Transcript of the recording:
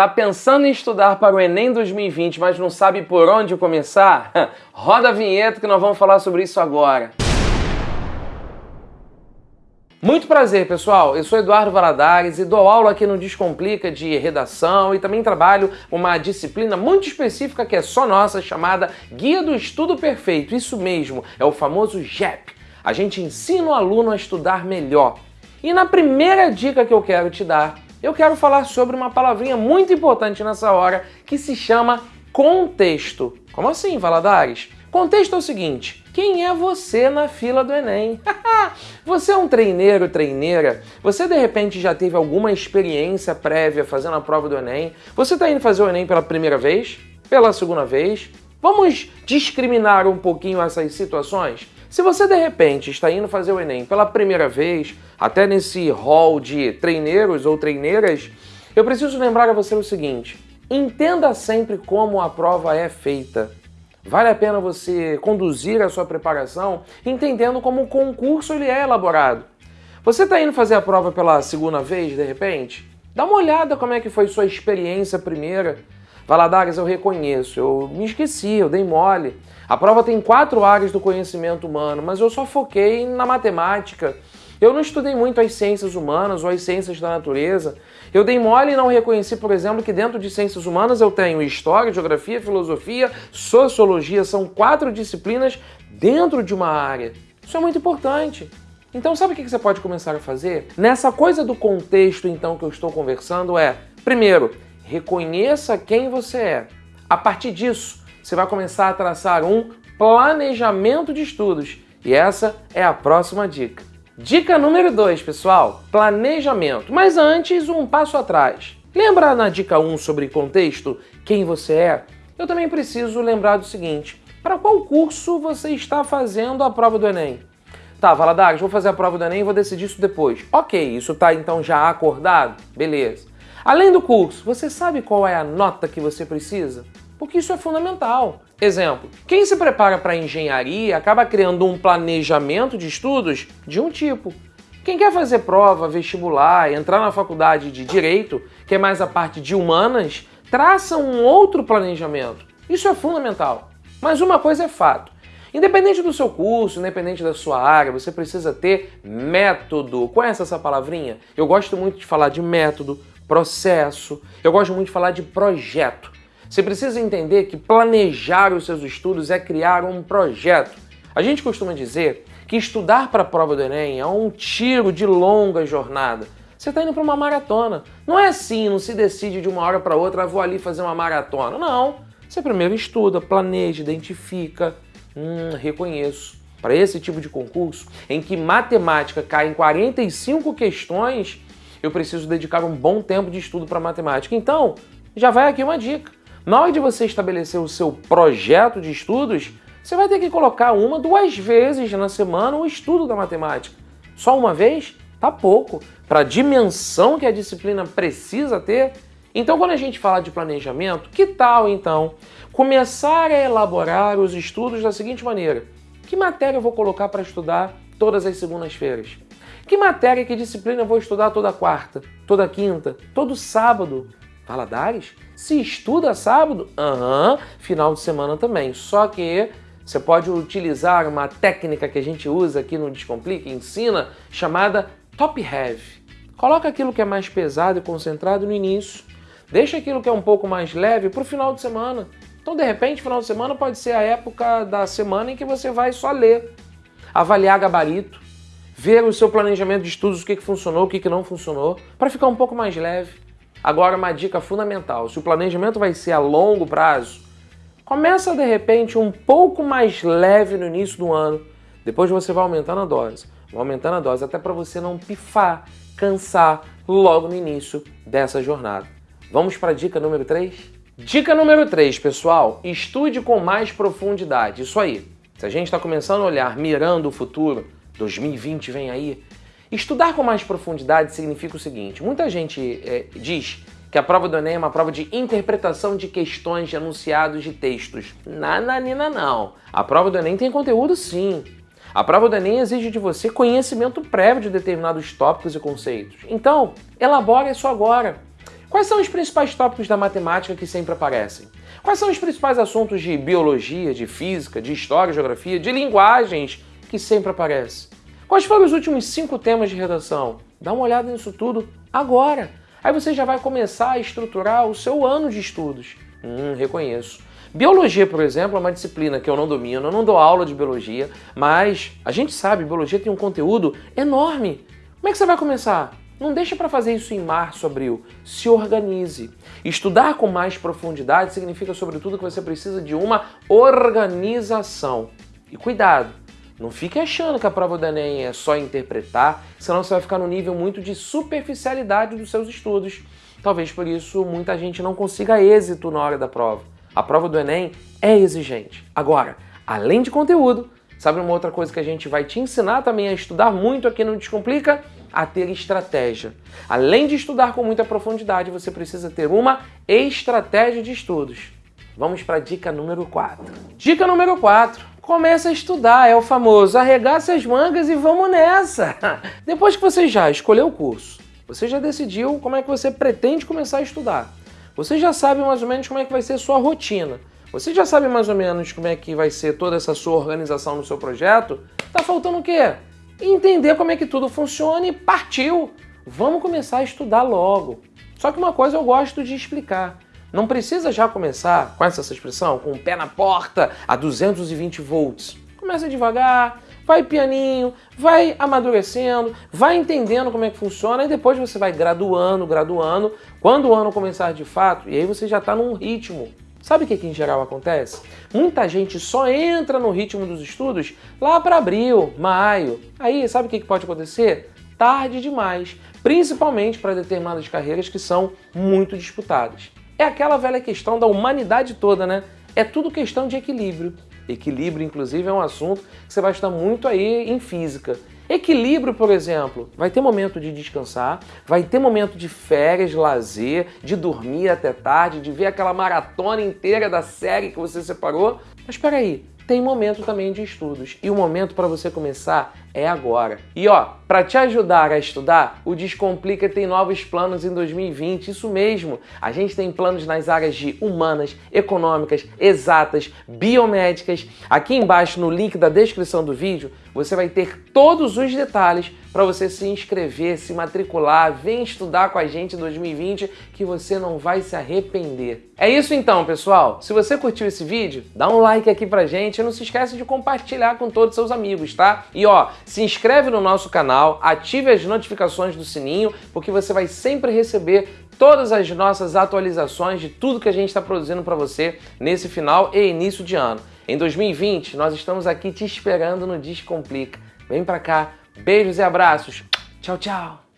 Tá pensando em estudar para o Enem 2020, mas não sabe por onde começar? Roda a vinheta que nós vamos falar sobre isso agora. Muito prazer, pessoal. Eu sou Eduardo Valadares e dou aula aqui no Descomplica de redação e também trabalho uma disciplina muito específica que é só nossa, chamada Guia do Estudo Perfeito. Isso mesmo, é o famoso GEP. A gente ensina o aluno a estudar melhor. E na primeira dica que eu quero te dar, eu quero falar sobre uma palavrinha muito importante nessa hora que se chama contexto. Como assim, Valadares? Contexto é o seguinte, quem é você na fila do Enem? você é um treineiro, treineira? Você de repente já teve alguma experiência prévia fazendo a prova do Enem? Você está indo fazer o Enem pela primeira vez? Pela segunda vez? Vamos discriminar um pouquinho essas situações? Se você de repente está indo fazer o Enem pela primeira vez, até nesse hall de treineiros ou treineiras, eu preciso lembrar a você o seguinte: entenda sempre como a prova é feita. Vale a pena você conduzir a sua preparação entendendo como o concurso ele é elaborado. Você está indo fazer a prova pela segunda vez, de repente? Dá uma olhada como é que foi sua experiência primeira. Valadares, eu reconheço, eu me esqueci, eu dei mole. A prova tem quatro áreas do conhecimento humano, mas eu só foquei na matemática. Eu não estudei muito as ciências humanas ou as ciências da natureza. Eu dei mole e não reconheci, por exemplo, que dentro de ciências humanas eu tenho história, geografia, filosofia, sociologia. São quatro disciplinas dentro de uma área. Isso é muito importante. Então, sabe o que você pode começar a fazer? Nessa coisa do contexto, então, que eu estou conversando é, primeiro, reconheça quem você é. A partir disso, você vai começar a traçar um planejamento de estudos. E essa é a próxima dica. Dica número 2, pessoal, planejamento. Mas antes, um passo atrás. Lembra na dica 1 um sobre contexto, quem você é? Eu também preciso lembrar do seguinte, para qual curso você está fazendo a prova do Enem? Tá, Valadares, vou fazer a prova do Enem e vou decidir isso depois. Ok, isso tá então já acordado? Beleza. Além do curso, você sabe qual é a nota que você precisa? porque isso é fundamental. Exemplo, quem se prepara para engenharia acaba criando um planejamento de estudos de um tipo. Quem quer fazer prova, vestibular, entrar na faculdade de Direito, que é mais a parte de humanas, traça um outro planejamento. Isso é fundamental. Mas uma coisa é fato. Independente do seu curso, independente da sua área, você precisa ter método. Conhece essa palavrinha? Eu gosto muito de falar de método, processo, eu gosto muito de falar de projeto. Você precisa entender que planejar os seus estudos é criar um projeto. A gente costuma dizer que estudar para a prova do Enem é um tiro de longa jornada. Você está indo para uma maratona. Não é assim, não se decide de uma hora para outra, ah, vou ali fazer uma maratona. Não. Você primeiro estuda, planeja, identifica. Hum, reconheço. Para esse tipo de concurso, em que matemática cai em 45 questões, eu preciso dedicar um bom tempo de estudo para matemática. Então, já vai aqui uma dica. Na hora de você estabelecer o seu projeto de estudos, você vai ter que colocar uma, duas vezes na semana o estudo da matemática. Só uma vez? Tá pouco. Para a dimensão que a disciplina precisa ter. Então, quando a gente fala de planejamento, que tal então começar a elaborar os estudos da seguinte maneira: que matéria eu vou colocar para estudar todas as segundas-feiras? Que matéria, que disciplina eu vou estudar toda quarta, toda quinta, todo sábado? Valadares? Se estuda sábado? Aham, uhum, final de semana também. Só que você pode utilizar uma técnica que a gente usa aqui no Descomplica, ensina, chamada top heavy. Coloca aquilo que é mais pesado e concentrado no início. Deixa aquilo que é um pouco mais leve para o final de semana. Então, de repente, final de semana pode ser a época da semana em que você vai só ler, avaliar gabarito, ver o seu planejamento de estudos, o que, que funcionou, o que, que não funcionou, para ficar um pouco mais leve. Agora, uma dica fundamental: se o planejamento vai ser a longo prazo, começa de repente um pouco mais leve no início do ano, depois você vai aumentando a dose, vai aumentando a dose até para você não pifar, cansar logo no início dessa jornada. Vamos para a dica número 3? Dica número 3, pessoal: estude com mais profundidade. Isso aí. Se a gente está começando a olhar mirando o futuro, 2020 vem aí, Estudar com mais profundidade significa o seguinte: muita gente é, diz que a prova do Enem é uma prova de interpretação de questões de enunciados de textos. Nananina não. A prova do Enem tem conteúdo sim. A prova do Enem exige de você conhecimento prévio de determinados tópicos e conceitos. Então, elabore isso agora. Quais são os principais tópicos da matemática que sempre aparecem? Quais são os principais assuntos de biologia, de física, de história, geografia, de linguagens que sempre aparecem? Quais foram os últimos cinco temas de redação? Dá uma olhada nisso tudo agora. Aí você já vai começar a estruturar o seu ano de estudos. Hum, reconheço. Biologia, por exemplo, é uma disciplina que eu não domino, eu não dou aula de biologia, mas a gente sabe, biologia tem um conteúdo enorme. Como é que você vai começar? Não deixa para fazer isso em março, abril. Se organize. Estudar com mais profundidade significa, sobretudo, que você precisa de uma organização. E cuidado, não fique achando que a prova do Enem é só interpretar, senão você vai ficar no nível muito de superficialidade dos seus estudos. Talvez por isso muita gente não consiga êxito na hora da prova. A prova do Enem é exigente. Agora, além de conteúdo, sabe uma outra coisa que a gente vai te ensinar também a estudar muito aqui no Descomplica? A ter estratégia. Além de estudar com muita profundidade, você precisa ter uma estratégia de estudos. Vamos para a dica número 4. Dica número 4 começa a estudar, é o famoso arregaça as mangas e vamos nessa. Depois que você já escolheu o curso, você já decidiu como é que você pretende começar a estudar. Você já sabe mais ou menos como é que vai ser sua rotina. Você já sabe mais ou menos como é que vai ser toda essa sua organização no seu projeto? Tá faltando o quê? Entender como é que tudo funciona e partiu! Vamos começar a estudar logo. Só que uma coisa eu gosto de explicar. Não precisa já começar, com essa expressão, com o pé na porta a 220 volts. Começa devagar, vai pianinho, vai amadurecendo, vai entendendo como é que funciona e depois você vai graduando, graduando. Quando o ano começar de fato, e aí você já está num ritmo. Sabe o que, que em geral acontece? Muita gente só entra no ritmo dos estudos lá para abril, maio. Aí sabe o que, que pode acontecer? Tarde demais, principalmente para determinadas carreiras que são muito disputadas. É aquela velha questão da humanidade toda, né? É tudo questão de equilíbrio. Equilíbrio, inclusive, é um assunto que você vai estudar muito aí em física. Equilíbrio, por exemplo, vai ter momento de descansar, vai ter momento de férias, lazer, de dormir até tarde, de ver aquela maratona inteira da série que você separou. Mas espera aí, tem momento também de estudos. E o momento para você começar é agora. E ó, para te ajudar a estudar, o Descomplica tem novos planos em 2020, isso mesmo. A gente tem planos nas áreas de humanas, econômicas, exatas, biomédicas. Aqui embaixo no link da descrição do vídeo, você vai ter todos os detalhes para você se inscrever, se matricular, vem estudar com a gente em 2020 que você não vai se arrepender. É isso então, pessoal. Se você curtiu esse vídeo, dá um like aqui pra gente e não se esquece de compartilhar com todos os seus amigos, tá? E ó, se inscreve no nosso canal, ative as notificações do sininho, porque você vai sempre receber todas as nossas atualizações de tudo que a gente está produzindo para você nesse final e início de ano. Em 2020, nós estamos aqui te esperando no Descomplica. Vem para cá, beijos e abraços. Tchau, tchau!